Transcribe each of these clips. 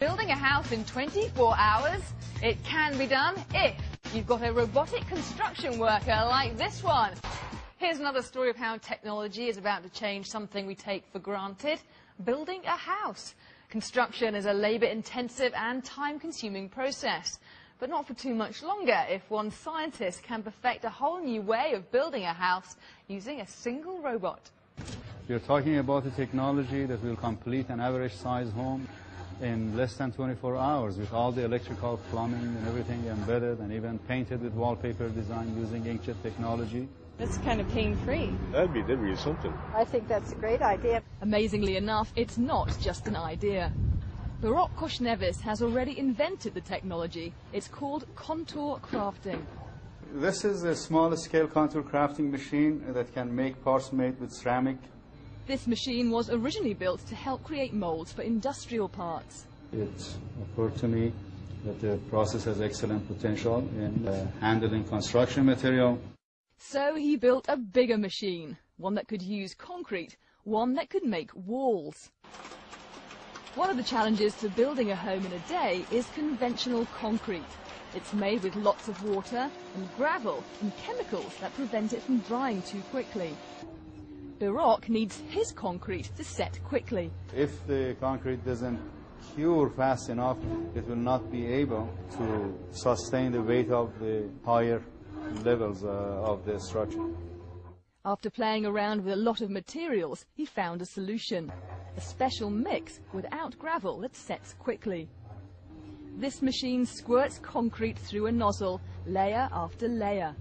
Building a house in 24 hours? It can be done if you've got a robotic construction worker like this one. Here's another story of how technology is about to change something we take for granted, building a house. Construction is a labour-intensive and time-consuming process, but not for too much longer if one scientist can perfect a whole new way of building a house using a single robot. You're talking about a technology that will complete an average-sized home in less than 24 hours with all the electrical plumbing and everything embedded and even painted with wallpaper design using inkjet technology. It's kind of pain-free. That'd be, that'd be something. I think that's a great idea. Amazingly enough, it's not just an idea. Behrokh Khoshnevis has already invented the technology. It's called contour crafting. This is a small-scale contour crafting machine that can make parts made with ceramic. This machine was originally built to help create molds for industrial parts. It occurred to me that the process has excellent potential in uh, handling construction material. So he built a bigger machine, one that could use concrete, one that could make walls. One of the challenges to building a home in a day is conventional concrete. It's made with lots of water and gravel and chemicals that prevent it from drying too quickly. Behrokh needs his concrete to set quickly. If the concrete doesn't cure fast enough, it will not be able to sustain the weight of the higher levels uh, of the structure. After playing around with a lot of materials, he found a solution. A special mix without gravel that sets quickly. This machine squirts concrete through a nozzle, layer after layer.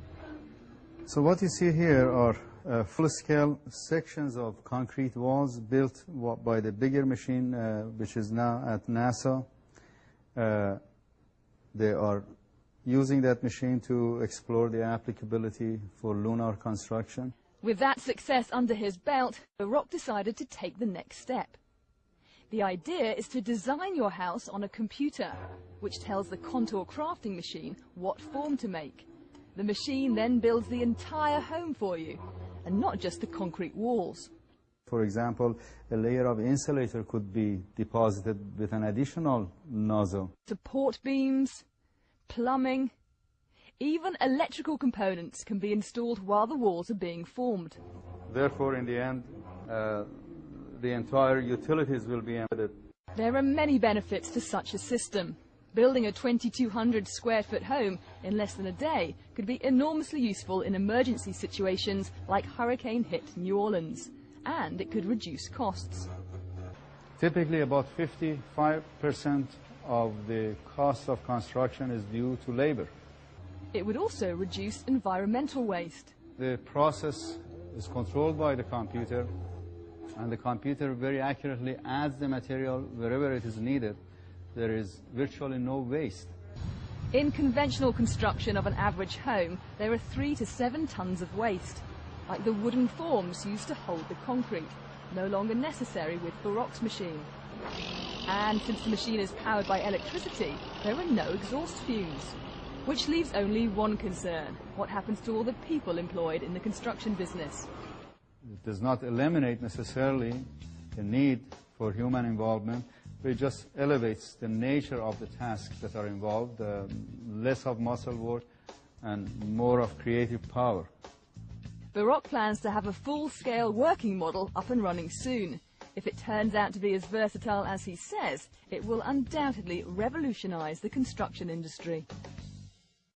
So what you see here are uh, full-scale sections of concrete walls built by the bigger machine, uh, which is now at NASA. Uh, they are using that machine to explore the applicability for lunar construction. With that success under his belt, Behrokh decided to take the next step. The idea is to design your house on a computer, which tells the contour crafting machine what form to make. The machine then builds the entire home for you, and not just the concrete walls. For example, a layer of insulator could be deposited with an additional nozzle. Support beams, plumbing, even electrical components can be installed while the walls are being formed. Therefore, in the end, uh, the entire utilities will be embedded. There are many benefits to such a system. Building a 2,200 square foot home in less than a day could be enormously useful in emergency situations like hurricane hit New Orleans, and it could reduce costs. Typically, about 55% of the cost of construction is due to labor. It would also reduce environmental waste. The process is controlled by the computer, and the computer very accurately adds the material wherever it is needed. There is virtually no waste. In conventional construction of an average home, there are three to seven tons of waste, like the wooden forms used to hold the concrete, no longer necessary with Behrokh's machine. And since the machine is powered by electricity, there are no exhaust fumes. Which leaves only one concern, what happens to all the people employed in the construction business? It does not eliminate necessarily the need for human involvement, it just elevates the nature of the tasks that are involved, less of muscle work and more of creative power. Behrokh plans to have a full-scale working model up and running soon. If it turns out to be as versatile as he says, it will undoubtedly revolutionize the construction industry.